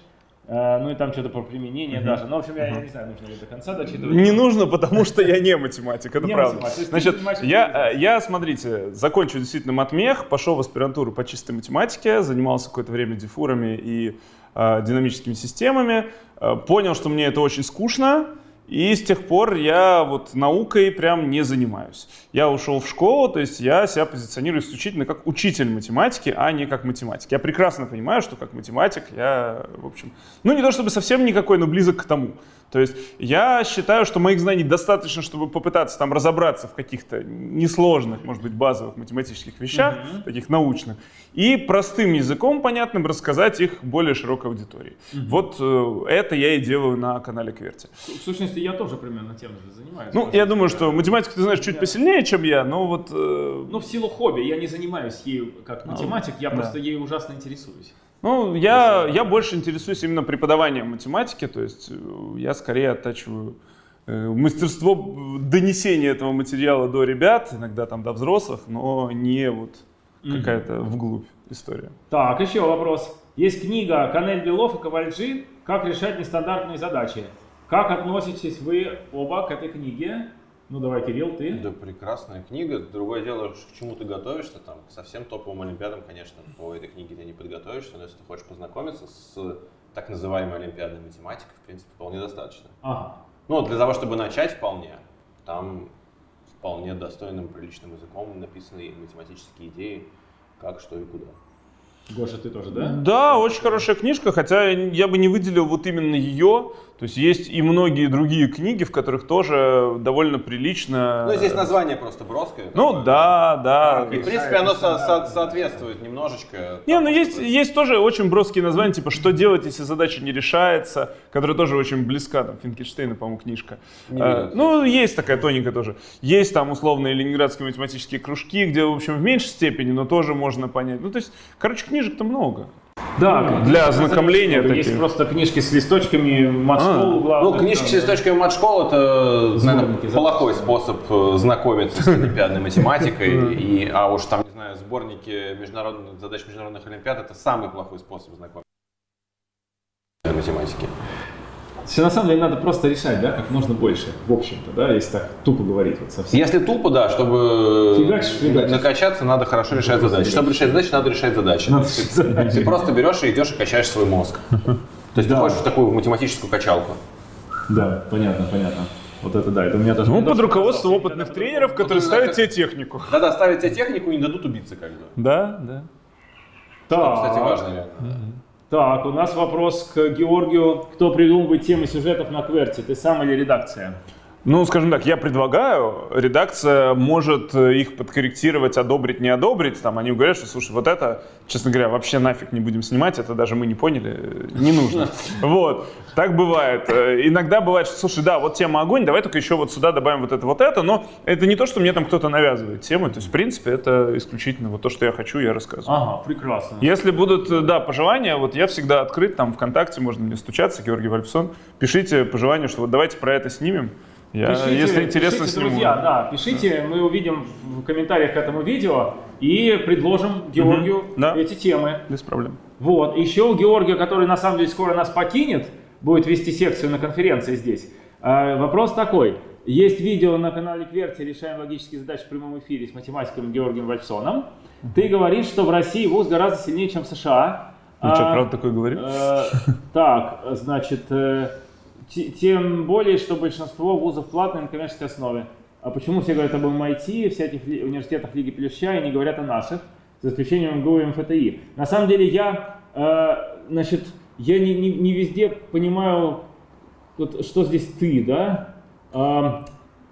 Э, Ну и там что-то про применение даже. Ну, в общем, я, я не знаю, нужно ли до конца дочитывать. Не нужно, потому что я не математик, это Не правда. математик, Значит, я, э, я, смотрите, закончил действительно матмех, пошел в аспирантуру по чистой математике, занимался какое-то время дифурами и э, динамическими системами, э, понял, что мне это очень скучно, и с тех пор я вот наукой прям не занимаюсь. Я ушел в школу, то есть я себя позиционирую исключительно как учитель математики, а не как математик. Я прекрасно понимаю, что как математик я, в общем, ну не то чтобы совсем никакой, но близок к тому. То есть я считаю, что моих знаний достаточно, чтобы попытаться там разобраться в каких-то несложных, может быть, базовых математических вещах, таких научных, и простым языком понятным рассказать их более широкой аудитории. Вот э, это я и делаю на канале Кверти. В сущности, я тоже примерно тем же занимаюсь. Ну, я думаю, что математику ты знаешь чуть Да. посильнее, чем я, но вот... э, Ну, в силу хобби. Я не занимаюсь ею как математик, я да. просто ею ужасно интересуюсь. Ну, я, я больше интересуюсь именно преподаванием математики, то есть э, я скорее оттачиваю э, мастерство донесения этого материала до ребят, иногда там до взрослых, но не вот какая-то вглубь история. Так, еще вопрос. Есть книга Канель Белов и Ковальджи «Как решать нестандартные задачи». Как относитесь вы оба к этой книге? Ну, давай, Кирилл, ты. Да, прекрасная книга. Другое дело, к чему ты готовишься, там, к совсем топовым олимпиадам, конечно, по этой книге ты не подготовишься, но если ты хочешь познакомиться с так называемой олимпиадной математикой, в принципе, вполне достаточно. Ага. Ну, для того, чтобы начать вполне, там вполне достойным, приличным языком написаны математические идеи. как, что и куда. Гоша, ты тоже, да? Да, очень хорошая книжка, хотя я бы не выделил вот именно ее. То есть есть и многие другие книги, в которых тоже довольно прилично. Ну, здесь название просто броское. Ну такое. да, да. И, в принципе, оно со- со- соответствует немножечко. Не, ну есть, есть тоже очень броские названия, типа «Что делать, если задача не решается», которая тоже очень близка, там, Финкельштейна, по-моему, книжка. Не Э, видел. ну, есть такая тоненькая тоже. Есть там условные ленинградские математические кружки, где, в общем, в меньшей степени, но тоже можно понять. Ну, то есть, короче, книжек-то много. Да, Для ознакомления Есть таких. просто книжки с листочками, матшколу А. Ну, книжки там, с листочками матшкол это, наверное, плохой способ э, знакомиться с олимпиадной математикой. И, а уж там, не знаю, сборники международных задач международных олимпиад это самый плохой способ знакомиться с математики. Все на самом деле надо просто решать, да, как можно больше, в общем-то, да, если так тупо говорить вот совсем. Если тупо, да, чтобы Фигачишь, фигачишь. накачаться, надо хорошо решать задачи. Чтобы решать задачи, надо решать задачи. Надо решать ты- задачи. Ты просто берешь и идешь и качаешь свой мозг. То есть ты Да. хочешь в такую математическую качалку. Да, понятно, понятно. Вот это да, это у меня тоже... Ну, под руководством опытных тренеров, которые ты ставят тебе технику. Надо оставить тебе технику и не дадут убиться как бы. Да, да. Так, Кстати, важно. Так, у нас вопрос к Георгию. Кто придумывает темы сюжетов на Кверте, ты сам или редакция? Ну, скажем так, я предлагаю, редакция может э, их подкорректировать, одобрить, не одобрить. Там они говорят, что, слушай, вот это, честно говоря, вообще нафиг не будем снимать, это даже мы не поняли, э, не нужно. Вот, так бывает. Э, Иногда бывает, что, слушай, да, вот тема огонь, давай только еще вот сюда добавим вот это, вот это, но это не то, что мне там кто-то навязывает темы, то есть, в принципе, это исключительно вот то, что я хочу, я рассказываю. Ага, прекрасно. Если будут, да, пожелания, вот я всегда открыт, там ВКонтакте можно мне стучаться, Георгий Вальфсон, пишите пожелания, что вот давайте про это снимем. Я, Пишите, если интересно, пишите, сниму. друзья, да, пишите, мы увидим в комментариях к этому видео и предложим Георгию да. эти темы. Без проблем. Вот, еще у Георгия, который на самом деле скоро нас покинет, будет вести секцию на конференции здесь. Э, Вопрос такой. Есть видео на канале Кверти «Решаем логические задачи в прямом эфире» с математиком Георгием Вальсоном. Ты говоришь, что в России вуз гораздо сильнее, чем в США. Ну что, А, правда такое говорил? Э, Так, значит, э, тем более, что большинство вузов платные на коммерческой основе. А почему все говорят об MIT, всяких университетах Лиги Плюща и не говорят о наших, за исключением МГУ и МФТИ? На самом деле я, э, значит, я не, не- не везде понимаю, вот, что здесь ты, да? А,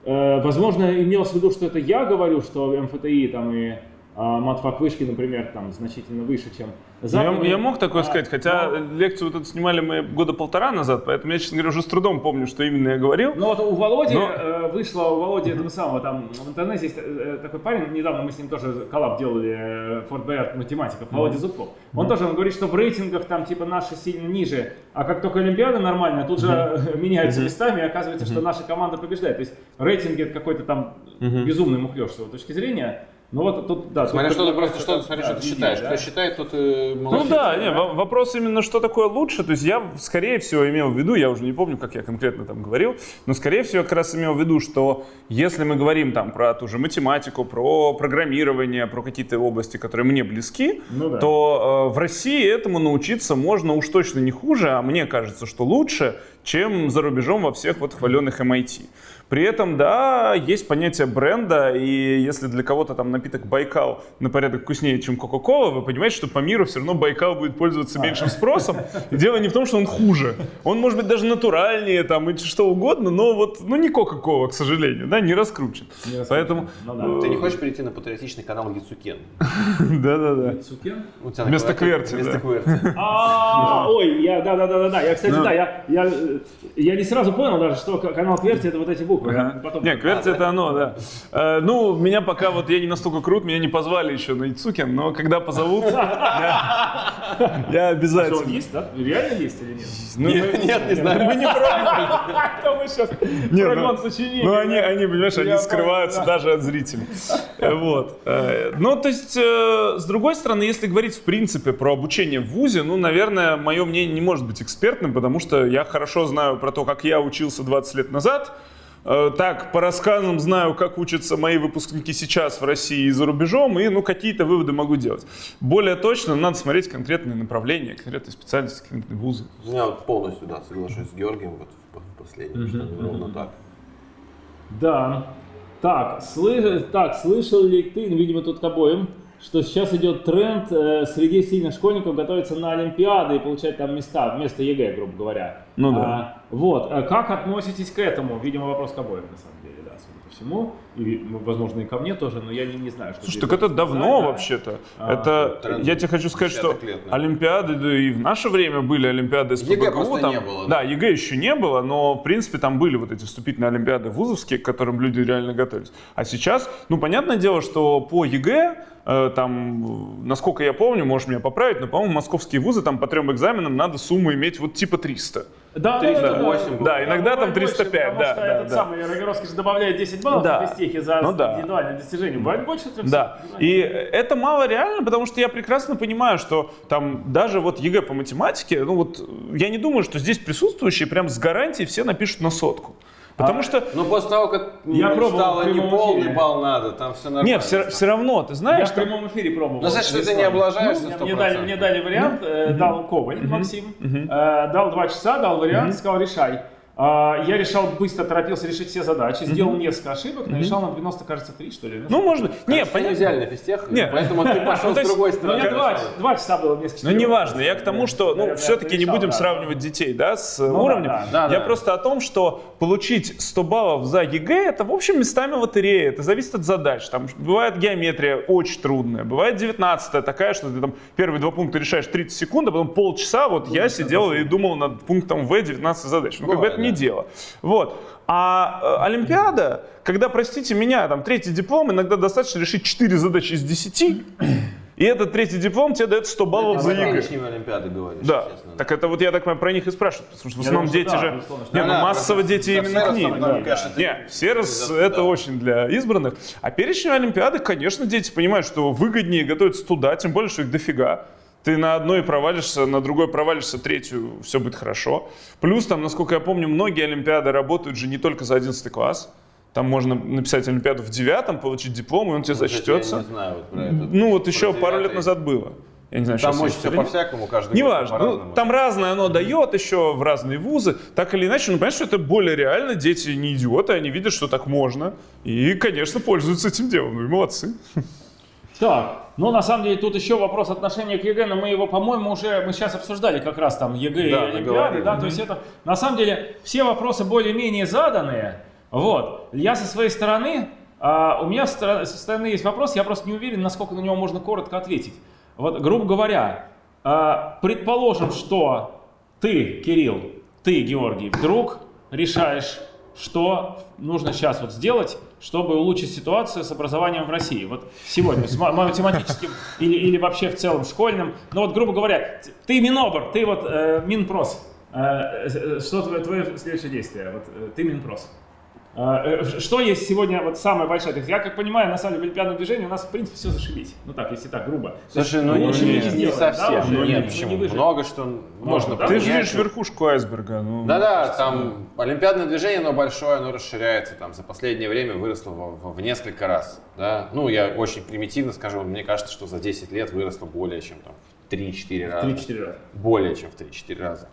э, возможно, имелось в виду, что это я говорю, что МФТИ там и а, матфак вышки, например, там значительно выше, чем западные. Я, я мог такое А, сказать, хотя но- лекцию вот эту снимали мы года полтора назад, поэтому я, честно говоря, уже с трудом помню, что именно я говорил. Ну вот у Володи Но- э, вышло, у Володи этого самого, там в интернете есть э, такой парень, недавно мы с ним тоже коллаб делали, э, Форт Боярд математиков, Володя Зубков. Он тоже, он говорит, что в рейтингах там типа наши сильно ниже, а как только Олимпиада нормальная, тут же э, меняются местами, и оказывается, что наша команда побеждает. То есть рейтинги это какой-то там безумный мухлёж с его точки зрения. Ну вот тут, да. Смотря что ты просто, что, смотри, да, что ты считаешь. да. Кто считает, тот и Ну молодец. да, не, во- вопрос именно, что такое лучше. То есть я, скорее всего, имел в виду, я уже не помню, как я конкретно там говорил, но, скорее всего, как раз имел в виду, что если мы говорим там про ту же математику, про программирование, про какие-то области, которые мне близки, Ну да. то э, в России этому научиться можно уж точно не хуже, а мне кажется, что лучше, чем за рубежом во всех вот хваленных MIT. При этом, да, есть понятие бренда, и если для кого-то там напиток Байкал на порядок вкуснее, чем Кока-Кола, вы понимаете, что по миру все равно Байкал будет пользоваться меньшим спросом. И дело не в том, что он хуже. Он может быть даже натуральнее там и что угодно, но вот, ну не Кока-Кола, к сожалению, да, не раскручен. Не раскручен. Поэтому, Ну да. Ты не хочешь перейти на патриотичный канал Яцукен? да-да-да. Цукен? У тебя Вместо кверти, Вместо кверти. А, ой, я, да, да, да, да, да. Я, кстати, Ну. да, я, я, э, я не сразу понял даже, что канал Кверти это вот эти буквы. Я Ага. потом- Не, Кверти это оно, да. Э, ну, меня пока вот я не настолько крут, меня не позвали еще на Ицукин, но когда позовут, я, я Что, он обязательно. есть, да? Реально есть или нет? Ну, Нет, мы- нет, не знаю. Мы не пробовали. Кто мы сейчас? Не, ну- сочинения. Ну, они, они, понимаешь, они скрываются даже от зрителей. Вот. Э, Ну, то есть, э, с другой стороны, если говорить в принципе про обучение в ВУЗе, ну, наверное, мое мнение не может быть экспертным, потому что я хорошо знаю про то, как я учился 20 лет назад. Э, Так, по рассказам знаю, как учатся мои выпускники сейчас в России и за рубежом, и, ну, какие-то выводы могу делать. Более точно, надо смотреть конкретные направления, конкретные специальности, конкретные вузы. Я вот полностью, да, соглашусь с Георгием вот в в последнем, что ровно так. Да. Так, слы... так, слышал ли ты, ну, видимо, тут к обоим, что сейчас идет тренд э, среди сильных школьников готовиться на Олимпиады и получать там места вместо ЕГЭ, грубо говоря. Ну да. А, вот, а как относитесь к этому? Видимо, вопрос к обоим, на самом деле, всему. И, ну, возможно, и ко мне тоже, но я не, не знаю, что Слушай, так это давно да. вообще-то. А, это, тренд я тебе хочу сказать, что 50-х лет, наверное. Олимпиады, да и в наше время были Олимпиады СПбГУ, просто там- не было, Да, да? ЕГЭ еще не было, но, в принципе, там были вот эти вступительные Олимпиады вузовские, к которым люди реально готовились. А сейчас, ну, понятное дело, что по ЕГЭ, э, там, насколько я помню, можешь меня поправить, но, по-моему, московские вузы там по трем экзаменам надо сумму иметь вот типа 300. Да, 308 Да, иногда там бывает больше, 305, потому да, что да, этот да. самый Рогоровский же добавляет 10 баллов Да. на физтехе за Ну да. индивидуальное достижение. Бывает больше 300. Да, и это мало реально, потому что я прекрасно понимаю, что там даже вот ЕГЭ по математике, ну вот я не думаю, что здесь присутствующие прям с гарантией все напишут на сотку. Потому что, Ну, после того, как Я пробовал стало не полный эфире. балл надо, там все нормально. не, все, все равно, ты Я знаешь, в прямом эфире пробовал. Ну, значит, ты не облажаешься Ну, 100%. мне, дали, мне дали вариант, э, дал Коваль Максим, Мгм. э, дал два часа, дал вариант, сказал решай. А, я решал быстро, торопился решить все задачи, сделал несколько ошибок, но решал на 90, кажется, 3, что ли. ну можно, не, понятно. взяли на физтех, Не. поэтому ты пошел Ну, с другой стороны. меня два, два часа было вместо Ну, неважно, я к тому, что, ну, все-таки не будем да. сравнивать детей, да, с да, уровнем. да, да, я да. просто о том, что получить 100 баллов за ЕГЭ, это, в общем, местами лотерея, это зависит от задач. Там бывает геометрия очень трудная, бывает 19 такая, что ты там первые два пункта решаешь 30 секунд, а потом полчаса, вот я сидел и думал над пунктом В 19 задач. Ну, как бы это не да. дело. Вот. А э, Олимпиада, когда, простите меня, там третий диплом, иногда достаточно решить 4 задачи из 10, и этот третий диплом тебе дает 100 баллов Ты за ЕГЭ. Олимпиады говоришь, Да, честно. так это вот я так понимаю, про них и спрашиваю, потому что в основном думаю, дети да, же, безусловно, не, ну Да, массово дети именно к ним. Да. конечно, Не, Всерос Да, это да. очень для избранных, а перечневые Олимпиады, конечно, дети понимают, что выгоднее готовиться туда, тем более, что их дофига. Ты на одной провалишься, на другой провалишься, третью, все будет хорошо. Плюс там, насколько я помню, многие Олимпиады работают же не только за 11 класс. Там можно написать Олимпиаду в девятом, получить диплом, и он тебе Вот это зачтется. Я не знаю вот про это. Ну вот еще Про пару лет назад было. Я не знаю, Там сейчас очень все по-всякому, каждый Неважно, ну, там разное оно дает еще в разные вузы, так или иначе, ну, понятно, что это более реально, дети не идиоты, они видят, что так можно, и, конечно, пользуются этим делом, ну и молодцы. Так, ну на самом деле тут еще вопрос отношения к ЕГЭ, но мы его, по-моему, уже мы сейчас обсуждали как раз там ЕГЭ и Да, Олимпиады, договорились. да, то есть это на самом деле все вопросы более-менее заданные. Вот, я со своей стороны, а, у меня со стороны- со стороны есть вопрос, я просто не уверен, насколько на него можно коротко ответить. Вот, грубо говоря, а, предположим, что ты, Кирилл, ты, Георгий, вдруг решаешь, что нужно сейчас вот сделать, чтобы улучшить ситуацию с образованием в России. Вот сегодня, с ма- математическим или, или вообще в целом школьным. Ну вот, грубо говоря, ты Минобр, ты вот э, Минпрос. Э, э, что твое, твое следующее действие? Вот э, ты Минпрос. Э, э, Что есть сегодня вот самое большое? То есть Я как понимаю, на самом деле в олимпиадном движении у нас в принципе все зашибись. Ну так, если так грубо. Слушай, ну лучше не, не сделаем, совсем. да? Ну, Ну, нет, не почему? выжить. Много что можно да? Ты же видишь верхушку айсберга. Ну, Да-да, там олимпиадное движение, оно большое, оно расширяется, там за последнее время выросло в, в- в несколько раз, да. Ну, я очень примитивно скажу, мне кажется, что за 10 лет выросло более чем там в 3-4 раза. 3-4 раза. Более чем в 3-4 раза.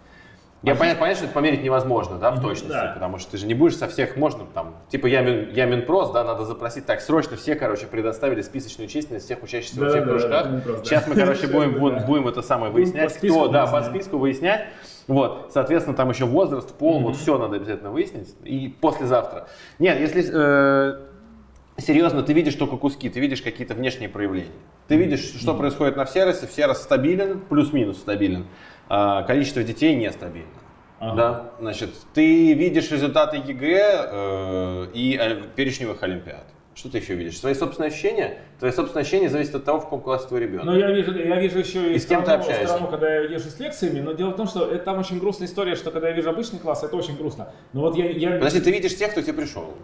Я понятно, понятно, что это померить невозможно, да, в точности, да. потому что ты же не будешь со всех, можно там, типа я, Мин- я Минпрос, да, надо запросить, так, срочно все, короче, предоставили списочную численность всех учащихся во Да, всех да, кружках. да, Минпрос, да. Сейчас мы, короче, будем, будем, будем это самое выяснять, кто, да, по списку выяснять. Вот, соответственно, там еще возраст, пол, вот все надо обязательно выяснить. И послезавтра. Нет, если э, серьезно, ты видишь только куски, ты видишь какие-то внешние проявления. Ты видишь, что происходит на Всеросе. Всерос стабилен, плюс-минус стабилен. А количество детей нестабильно. Ага. Да, значит, ты видишь результаты ЕГЭ э, и перечневых олимпиад. Что ты еще видишь? Свои собственные ощущения? Твои собственные ощущения зависят от того, в каком классе твой ребенок. Но я вижу, я вижу еще и, И с кем ты страну, общаешься? страну, когда я езжу с лекциями, но дело в том, что это, там очень грустная история, что когда я вижу обычный класс, это очень грустно. Но вот я, я Подожди, ты видишь тех, кто тебе пришел.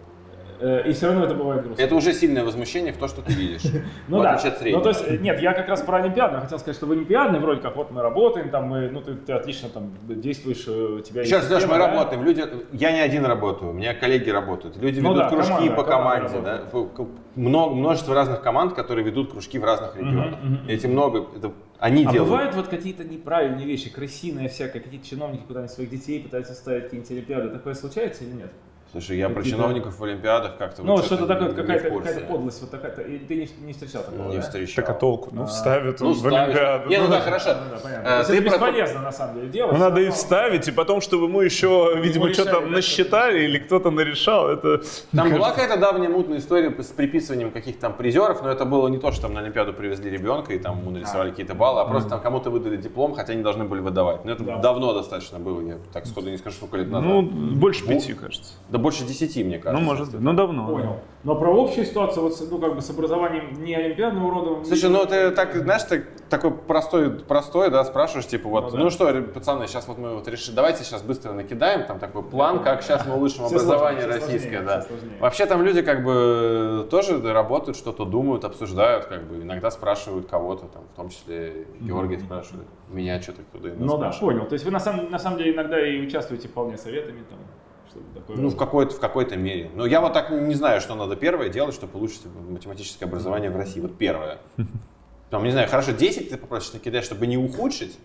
Э, и все равно это бывает грустно. Это уже сильное возмущение в то, что ты видишь. Ну да. Ну то есть, нет, я как раз про Олимпиаду. Я хотел сказать, что в Олимпиадной вроде как вот мы работаем, там мы, ну ты, ты отлично там действуешь, э, у тебя Леш, система, мы работаем. Люди, я не один работаю, у меня коллеги работают. Люди Ну ведут кружки по команде. Да? Много, множество разных команд, которые ведут кружки в разных регионах. Эти много, это они А делают. бывают вот какие-то неправильные вещи, крысиные всякие, какие-то чиновники куда-нибудь своих детей пытаются ставить какие-нибудь олимпиады. Такое случается или нет? Слушай, я про чиновников в Олимпиадах как-то Ну, вот что-то такое, какая-то какая подлость, вот такая-то. И ты не, не встречал такого, Не да? встречал. Так а толку? Ну, А, вставят ну, в. Олимпиаду. Не, ну Ну, да, хорошо. Ну, да, понятно. Э, ты это про- бесполезно, на самом деле, делать. Ну, надо и вставить, и потом, чтобы ему еще, видимо, что-то насчитали или кто-то нарешал. Это, Там была какая-то давняя мутная история с приписыванием каких-то там призеров, но это было не то, что там на Олимпиаду привезли ребенка и там ему нарисовали какие-то баллы, а просто там кому-то выдали диплом, хотя они должны были выдавать. Но это Да. давно достаточно было, я так сходу не скажу, сколько лет назад. Ну, больше пяти, кажется. да больше десяти, мне кажется. Ну, может быть. Ну, давно. да. Понял. Но про общую ситуацию, вот, ну, как бы с образованием не олимпиадного рода... Слушай, ну ты так, знаешь, ты такой простой, простой, да, спрашиваешь, типа, вот, Ну ну, да. что, ребят, пацаны, сейчас вот мы вот решили, давайте сейчас быстро накидаем, там такой план, как сейчас мы улучшим образование сложнее, российское, да. Вообще там люди как бы тоже работают, что-то думают, обсуждают, как бы иногда спрашивают кого-то, там, в том числе Георгий спрашивает, меня что-то куда Ну да, понял. То есть вы на самом, на самом деле иногда и участвуете вполне советами, там, что-то такое. Ну, в какой-то, в какой-то мере. Но я вот так не знаю, что надо первое делать, чтобы улучшить математическое образование в России. Вот первое. Там, не знаю, хорошо, 10 ты попросишь накидать, чтобы не ухудшить.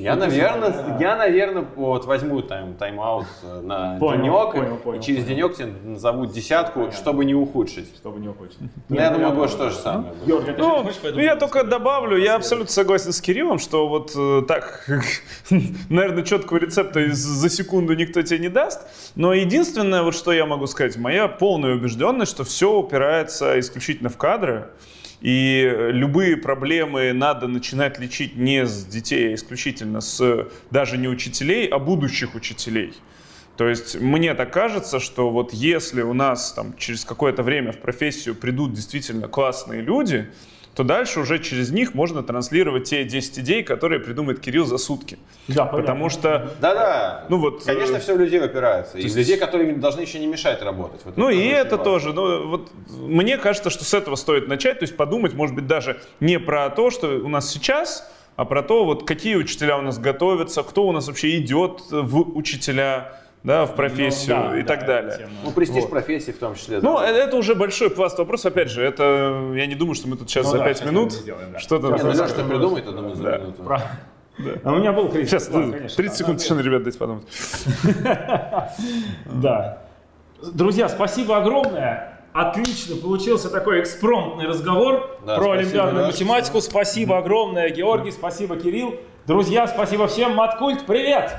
Я, наверное, да. я, наверное, вот возьму тайм, тайм-аут на Понял, денек, понял, понял, и через понял. денек тебе назовут десятку, Понятно. чтобы не ухудшить. Чтобы не ухудшить. Ну, я думаю, Гош тоже самое. Ну, ну, я только добавлю, я абсолютно согласен с Кириллом, что вот э, так, наверное, четкого рецепта за секунду никто тебе не даст. Но единственное, вот что я могу сказать, моя полная убежденность, что все упирается исключительно в кадры. И э, любые проблемы надо начинать лечить не с детей, а исключительно с даже не учителей, а будущих учителей. То есть мне так кажется, что вот если у нас там через какое-то время в профессию придут действительно классные люди, то дальше уже через них можно транслировать те 10 идей, которые придумает Кирилл за сутки. Да, понятно. Потому что, Да-да. ну вот... Конечно, э, все в людей упирается. И в есть- людей, которые должны еще не мешать работать. Вот Ну и очень это важно. тоже. Ну, вот, мне кажется, что с этого стоит начать, то есть подумать, может быть, даже не про то, что у нас сейчас, а про то, вот какие учителя у нас готовятся, кто у нас вообще идет в учителя, да, в профессию Ну, да, и да, так далее. тема. Ну, престиж Вот. профессии в том числе. Ну, да. э- это уже большой пласт вопросов. Опять же, это я не думаю, что мы тут сейчас Ну за да, 5 сейчас минут сделаем, да. что-то... Не, ну, что придумает, я думаю, за Да. минуту. Про- А у меня был кризис. Сейчас, да, ну, конечно. 30 секунд Да, тишины, ребят, дайте подумать. Да. Друзья, спасибо огромное. Отлично получился такой экспромтный разговор Да, про спасибо, олимпиадную Лёш. математику. Спасибо огромное, Георгий, спасибо, Кирилл. Друзья, спасибо всем. Маткульт, привет!